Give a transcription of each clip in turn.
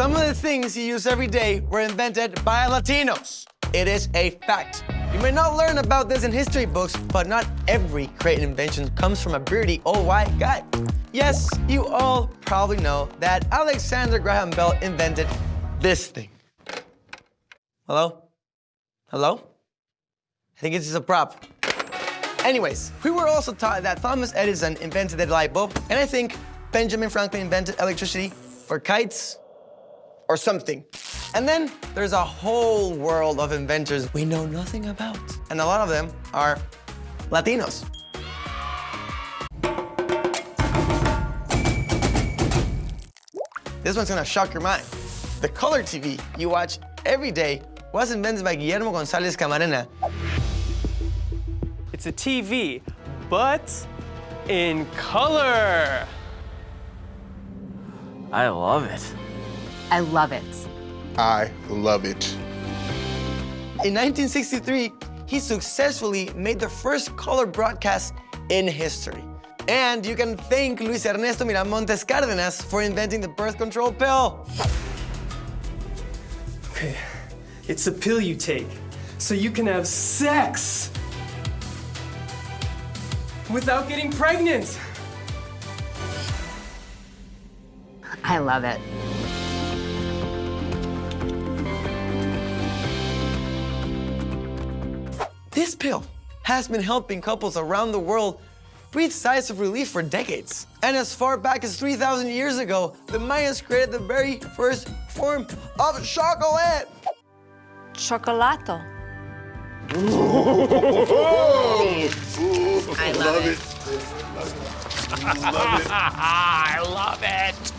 Some of the things you use every day were invented by Latinos. It is a fact. You may not learn about this in history books, but not every great invention comes from a beardy old white guy. Yes, you all probably know that Alexander Graham Bell invented this thing. Hello? Hello? I think it's just a prop. Anyways, we were also taught that Thomas Edison invented the light bulb, and I think Benjamin Franklin invented electricity, or kites, or something. And then there's a whole world of inventors we know nothing about. And a lot of them are Latinos. This one's gonna shock your mind. The color TV you watch every day was invented by Guillermo González Camarena. It's a TV, but in color. I love it. I love it. I love it. In 1963, he successfully made the first color broadcast in history. And you can thank Luis Ernesto Miramontes Cárdenas for inventing the birth control pill. Okay, it's a pill you take so you can have sex without getting pregnant. I love it. This pill has been helping couples around the world breathe sighs of relief for decades. And as far back as 3,000 years ago, the Mayans created the very first form of chocolate. Chocolato. I love it. I love it.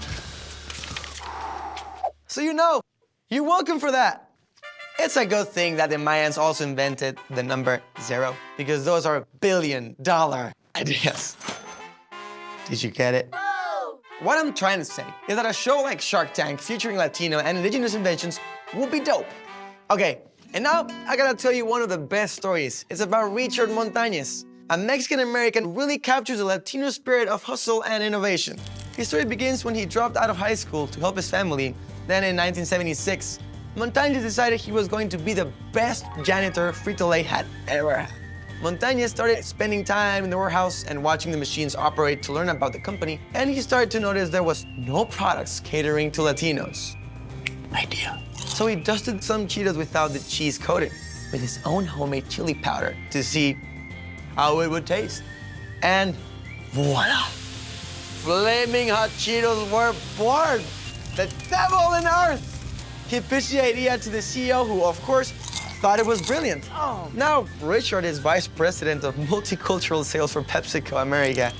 So you know, you're welcome for that. It's a good thing that the Mayans also invented the number zero because those are billion dollar ideas. Did you get it? What I'm trying to say is that a show like Shark Tank featuring Latino and indigenous inventions would be dope. Okay, and now I gotta tell you one of the best stories. It's about Richard Montañez. A Mexican-American who really captures the Latino spirit of hustle and innovation. His story begins when he dropped out of high school to help his family. Then in 1976, Montañez decided he was going to be the best janitor Frito-Lay had ever had. Montañez started spending time in the warehouse and watching the machines operate to learn about the company, and he started to notice there was no products catering to Latinos. Idea. So he dusted some Cheetos without the cheese coating with his own homemade chili powder to see how it would taste. And voila! Flaming hot Cheetos were born! The devil in earth! He pitched the idea to the CEO, who, of course, thought it was brilliant. Oh. Now, Richard is vice president of multicultural sales for PepsiCo America.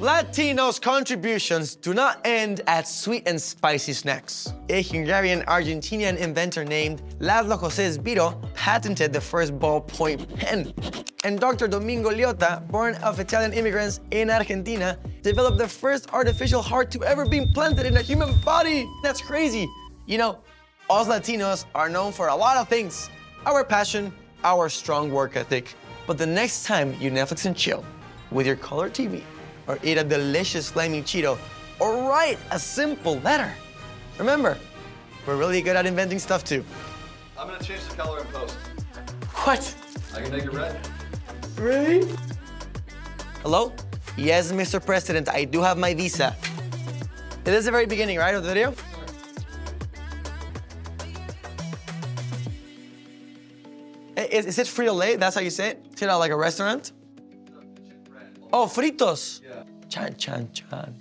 Latinos' contributions do not end at sweet and spicy snacks. A Hungarian-Argentinian inventor named Laszlo José Biro patented the first ballpoint pen. And Dr. Domingo Liotta, born of Italian immigrants in Argentina, developed the first artificial heart to ever be implanted in a human body. That's crazy. You know, us Latinos are known for a lot of things. Our passion, our strong work ethic. But the next time you Netflix and chill with your color TV, or eat a delicious flaming Cheeto, or write a simple letter, remember, we're really good at inventing stuff too. I'm gonna change the color in post. What? I can make it red. Really? Hello? Yes, Mr. President, I do have my visa. It is the very beginning, right, of the video? Eh, is, is it Frito-Lay? That's how you say it? Is it like a restaurant? Oh, fritos. Yeah. Chan, chan, chan.